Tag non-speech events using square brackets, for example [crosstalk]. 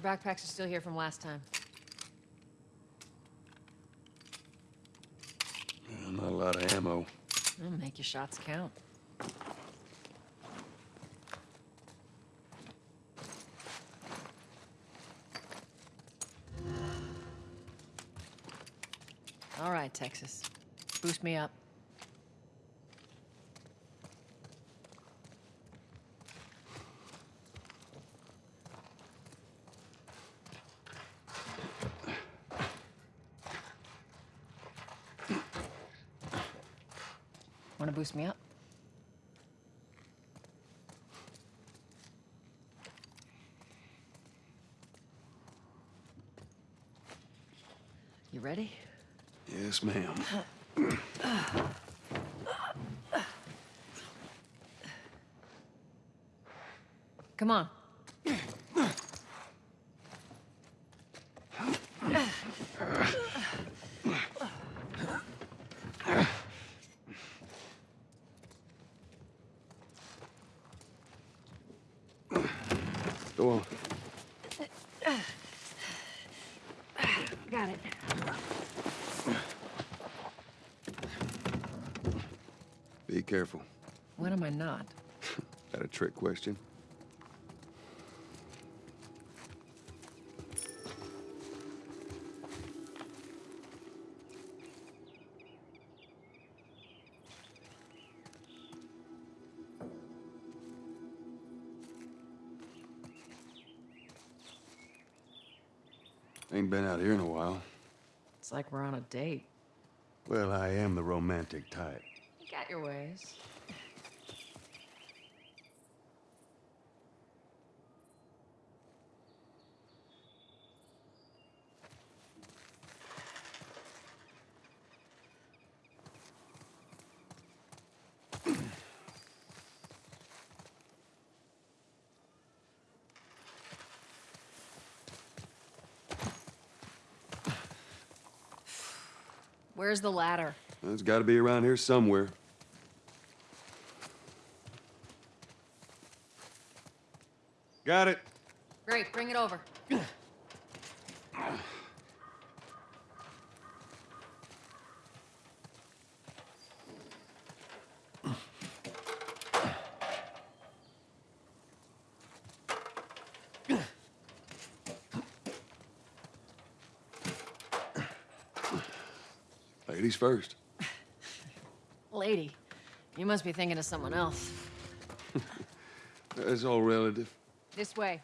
backpacks are still here from last time. Yeah, Not a lot of ammo. Well, make your shots count. All right, Texas. Boost me up. Want to boost me up? You ready? Yes, ma'am. Come on. Go on. Got it. Be careful. When am I not? [laughs] That a trick question? Ain't been out here in a while. It's like we're on a date. Well, I am the romantic type. You got your ways. Where's the ladder? It's got to be around here somewhere. Got it. Great, bring it over. [clears throat] Ladies first. [laughs] Lady, you must be thinking of someone else. [laughs] It's all relative. This way.